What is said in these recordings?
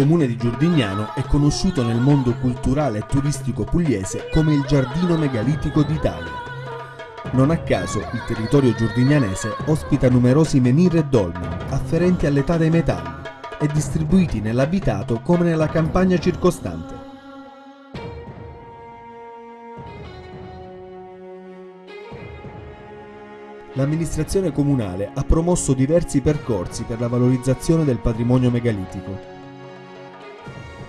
comune di Giordignano è conosciuto nel mondo culturale e turistico pugliese come il giardino megalitico d'Italia. Non a caso il territorio giordignanese ospita numerosi menhir e dolmen afferenti all'età dei metalli e distribuiti nell'abitato come nella campagna circostante. L'amministrazione comunale ha promosso diversi percorsi per la valorizzazione del patrimonio megalitico.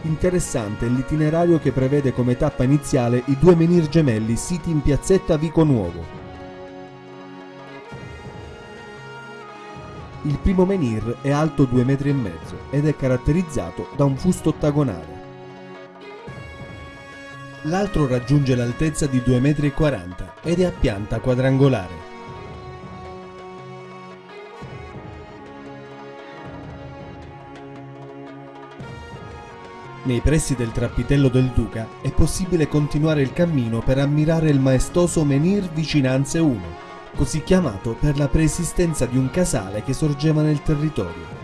Interessante l'itinerario che prevede come tappa iniziale i due menhir gemelli siti in piazzetta Vico Nuovo. Il primo menhir è alto 2,5 metri ed è caratterizzato da un fusto ottagonale. L'altro raggiunge l'altezza di 2,40 metri ed è a pianta quadrangolare. Nei pressi del trappitello del Duca è possibile continuare il cammino per ammirare il maestoso Menhir Vicinanze 1, così chiamato per la preesistenza di un casale che sorgeva nel territorio.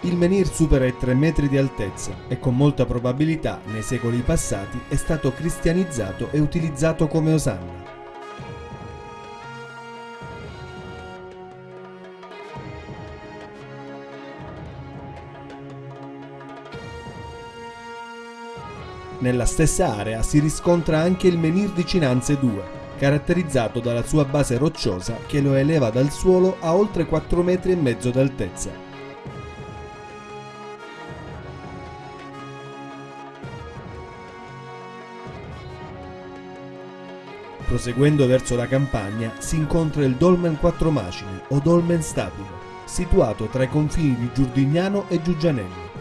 Il menhir supera i 3 metri di altezza e con molta probabilità nei secoli passati è stato cristianizzato e utilizzato come osanna. Nella stessa area si riscontra anche il menhir Vicinanze 2, caratterizzato dalla sua base rocciosa che lo eleva dal suolo a oltre 4 metri e mezzo d'altezza. Proseguendo verso la campagna si incontra il Dolmen Quattro Macine o Dolmen Stabile, situato tra i confini di Giurdignano e Giugianello.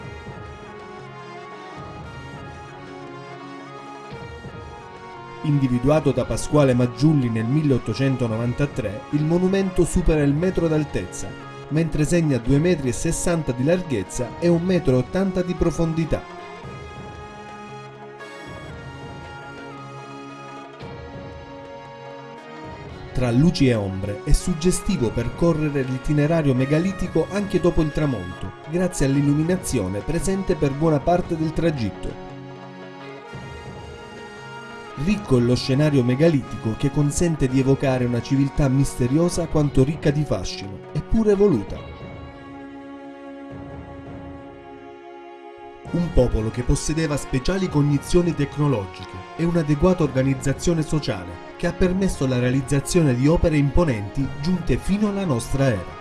Individuato da Pasquale Maggiulli nel 1893, il monumento supera il metro d'altezza, mentre segna 2,60 metri di larghezza e 1,80 metri di profondità. Tra luci e ombre è suggestivo percorrere l'itinerario megalitico anche dopo il tramonto, grazie all'illuminazione presente per buona parte del tragitto. Ricco è lo scenario megalitico che consente di evocare una civiltà misteriosa quanto ricca di fascino, eppure evoluta. Un popolo che possedeva speciali cognizioni tecnologiche e un'adeguata organizzazione sociale che ha permesso la realizzazione di opere imponenti giunte fino alla nostra era.